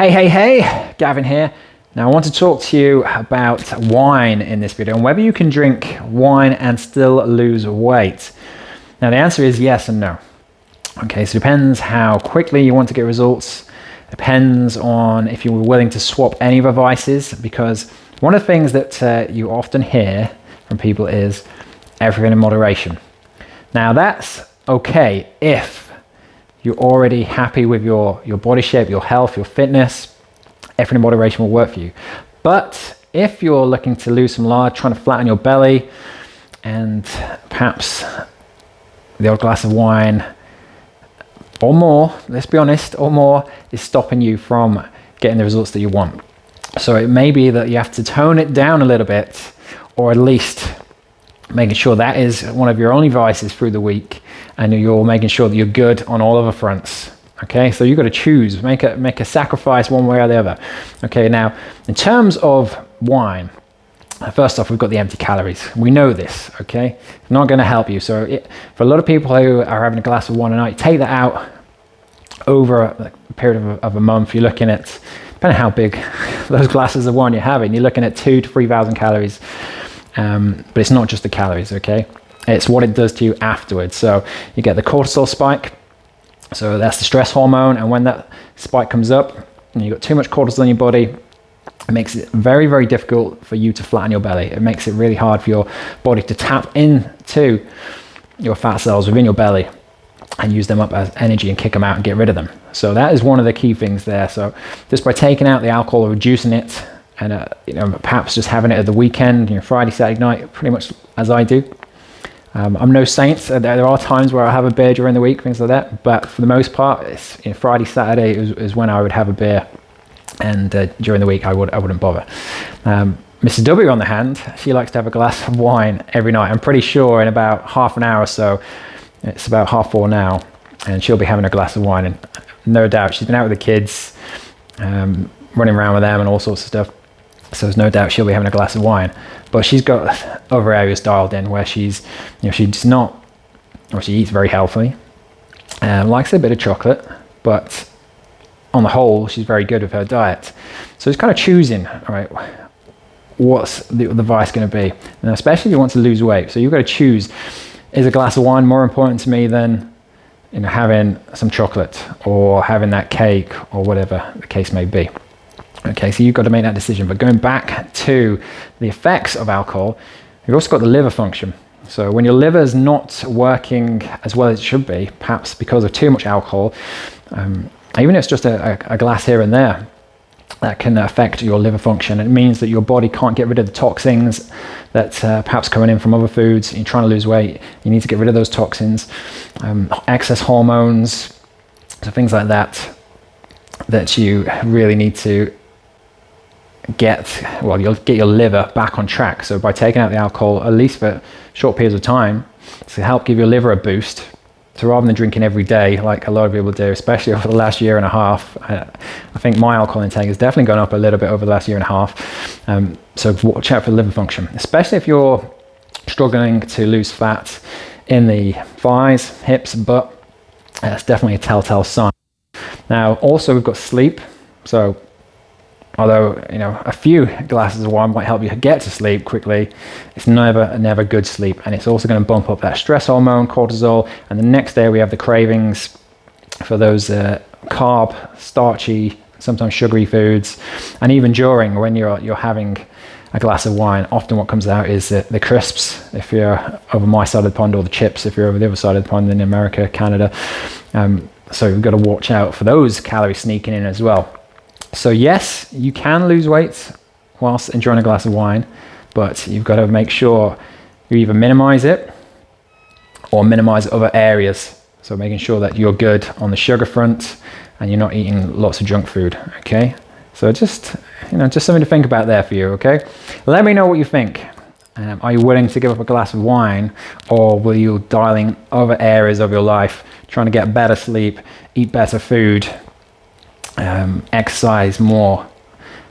Hey, hey, hey, Gavin here. Now I want to talk to you about wine in this video and whether you can drink wine and still lose weight. Now the answer is yes and no. Okay, so it depends how quickly you want to get results. Depends on if you're willing to swap any of the vices because one of the things that uh, you often hear from people is everything in moderation. Now that's okay if you're already happy with your, your body shape, your health, your fitness, everything in moderation will work for you. But if you're looking to lose some lard, trying to flatten your belly, and perhaps the odd glass of wine or more, let's be honest, or more is stopping you from getting the results that you want. So it may be that you have to tone it down a little bit, or at least making sure that is one of your only vices through the week, and you're making sure that you're good on all of the fronts. Okay, so you've got to choose, make a, make a sacrifice one way or the other. Okay, now in terms of wine, first off, we've got the empty calories. We know this, okay? It's not going to help you. So it, for a lot of people who are having a glass of wine a night, take that out over a, period of a, of a month. You're looking at, depending on how big those glasses of wine you're having, you're looking at two to 3,000 calories. Um, but it's not just the calories, okay? It's what it does to you afterwards. So you get the cortisol spike, so that's the stress hormone. And when that spike comes up and you've got too much cortisol in your body, it makes it very, very difficult for you to flatten your belly. It makes it really hard for your body to tap into your fat cells within your belly and use them up as energy and kick them out and get rid of them. So that is one of the key things there. So just by taking out the alcohol or reducing it and uh, you know, perhaps just having it at the weekend, you know, Friday, Saturday night, pretty much as I do, um, I'm no saint. There are times where I have a beer during the week, things like that. But for the most part, it's, you know, Friday, Saturday is, is, when I would have a beer, and uh, during the week I would I wouldn't bother. Um, Mrs. W, on the hand, she likes to have a glass of wine every night. I'm pretty sure in about half an hour or so, it's about half four now, and she'll be having a glass of wine. And no doubt, she's been out with the kids, um, running around with them, and all sorts of stuff. So there's no doubt she'll be having a glass of wine. But she's got other areas dialed in where she's, you know, she's not, or she eats very healthily, um, likes a bit of chocolate, but on the whole, she's very good with her diet. So it's kind of choosing, all right, what's the, the vice going to be? And especially if you want to lose weight. So you've got to choose, is a glass of wine more important to me than you know, having some chocolate or having that cake or whatever the case may be? Okay, so you've got to make that decision. But going back to the effects of alcohol, you've also got the liver function. So when your liver is not working as well as it should be, perhaps because of too much alcohol, um, even if it's just a, a, glass here and there, that can affect your liver function. It means that your body can't get rid of the toxins that uh, perhaps coming in from other foods. You're trying to lose weight, you need to get rid of those toxins, um, excess hormones, so things like that that you really need to get, well, you'll get your liver back on track. So by taking out the alcohol, at least for short periods of time, to help give your liver a boost. So rather than drinking every day, like a lot of people do, especially over the last year and a half, I, I think my alcohol intake has definitely gone up a little bit over the last year and a half. Um, so watch out for liver function, especially if you're struggling to lose fat in the thighs, hips, butt. That's definitely a telltale sign. Now, also we've got sleep. So although you know a few glasses of wine might help you get to sleep quickly. It's never never good sleep and it's also going to bump up that stress hormone cortisol and the next day we have the cravings for those uh, carb starchy sometimes sugary foods. And even during when you're you're having a glass of wine often what comes out is the, the crisps. If you're over my side of the pond or the chips if you're over the other side of the pond in america canada um, so you've got to watch out for those calories sneaking in as well so yes, you can lose weight whilst enjoying a glass of wine, but you've got to make sure you either minimize it or minimize other areas. So making sure that you're good on the sugar front and you're not eating lots of junk food, okay? So just, you know, just something to think about there for you, okay? Let me know what you think. Um, are you willing to give up a glass of wine or will you dialing other areas of your life, trying to get better sleep, eat better food, um, exercise more,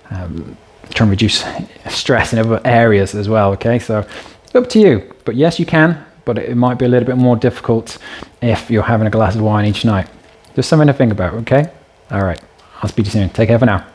um, try and reduce stress in other areas as well. Okay, so up to you. But yes, you can, but it might be a little bit more difficult if you're having a glass of wine each night. Just something to think about. Okay, all right. I'll speak to you soon. Take care for now.